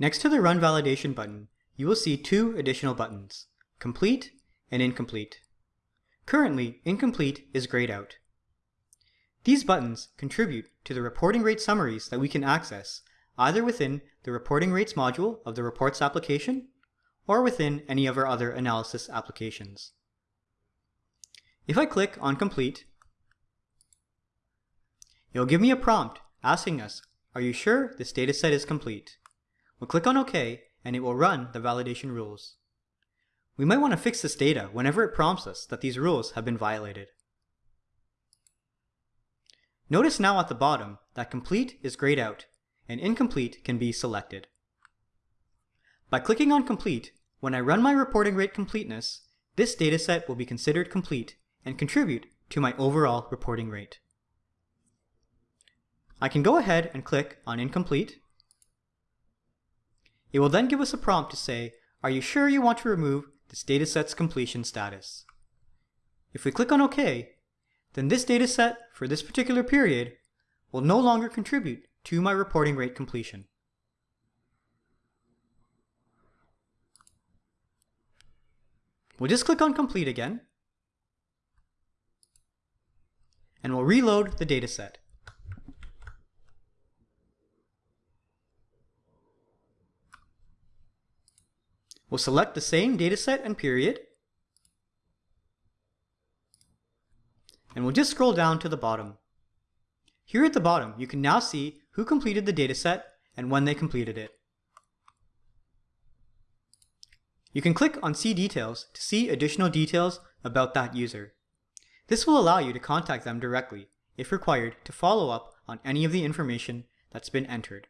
Next to the Run Validation button, you will see two additional buttons, Complete and Incomplete. Currently, Incomplete is grayed out. These buttons contribute to the reporting rate summaries that we can access either within the Reporting Rates module of the Reports application or within any of our other analysis applications. If I click on Complete, it will give me a prompt asking us, are you sure this dataset is complete? We'll click on OK and it will run the validation rules. We might want to fix this data whenever it prompts us that these rules have been violated. Notice now at the bottom that complete is grayed out and incomplete can be selected. By clicking on complete, when I run my reporting rate completeness, this dataset will be considered complete and contribute to my overall reporting rate. I can go ahead and click on incomplete. It will then give us a prompt to say, are you sure you want to remove this dataset's completion status? If we click on OK, then this dataset for this particular period will no longer contribute to my reporting rate completion. We'll just click on complete again, and we'll reload the dataset. We'll select the same dataset and period, and we'll just scroll down to the bottom. Here at the bottom, you can now see who completed the dataset and when they completed it. You can click on See Details to see additional details about that user. This will allow you to contact them directly, if required, to follow up on any of the information that's been entered.